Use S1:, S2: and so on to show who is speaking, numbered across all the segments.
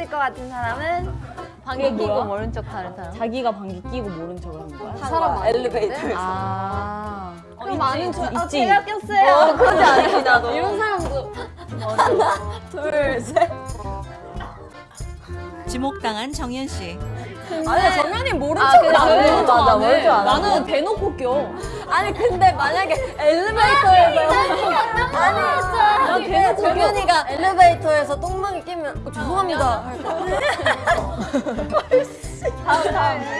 S1: 있을 것 같은 사람은 방귀 끼고 모른 척 하는 사람.
S2: 자기가 방귀 끼고 모른 척을 하는 거야?
S3: 사람 엘리베이터에서.
S2: 아.
S1: 그럼 많은 저, 아,
S2: 있지.
S1: 제가 꼈어요.
S3: 그러지 않지 나도.
S1: 이런 사람도
S3: 둘 셋.
S4: 지목당한 정연 씨.
S3: 아니 정연이 모른
S1: 아,
S3: 척을
S1: 그래,
S3: 안
S1: 모른
S3: 해.
S1: 척
S3: 맞아
S1: 안 해.
S3: 모른 척안 해.
S2: 나는 대놓고 껴.
S3: 아니 근데 만약에 엘리베이터에서 아니 정연이가 엘리베이터에서 똥망이 끼면 어, 죄송합니다 할 거야.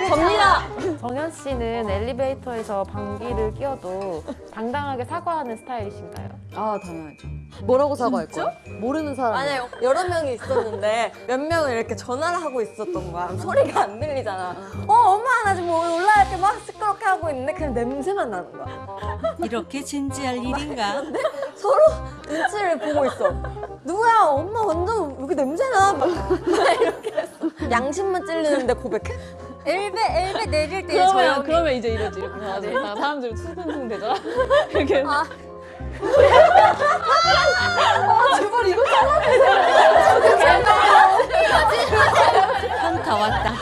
S3: 접니다.
S5: 정현 씨는 엘리베이터에서 방귀를 뀌어도 당당하게 사과하는 스타일이신가요?
S2: 아 당연하죠.
S3: 뭐라고 사과할 거야? 모르는 사람. 아니 여러 명이 있었는데 몇 명은 이렇게 전화를 하고 있었던 거야. 소리가 안 들리잖아. 어 엄마 나 지금 올라 이렇게 막 시끄럽게 하고 있는데 그냥 냄새만 나는 거야.
S4: 이렇게 진지할 일인가?
S3: 서로 눈치를 보고 있어. 누구야? 엄마 완전 여기 냄새나. 막, 막 이렇게 했어. 양심만 찔리는데 고백해? 엘베 엘베 내릴 때
S2: 그러면 그러면 이제 이러지 이렇게 해야지. 사람들 수근수근 되잖아. 이렇게.
S3: 아.
S4: 현타 왔다.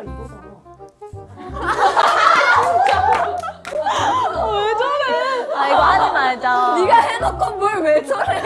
S2: 엔딩 포즈가 이거잖아.
S1: 아, 이거 하지 말자.
S3: 네가 해놓고 뭘 왜 저래?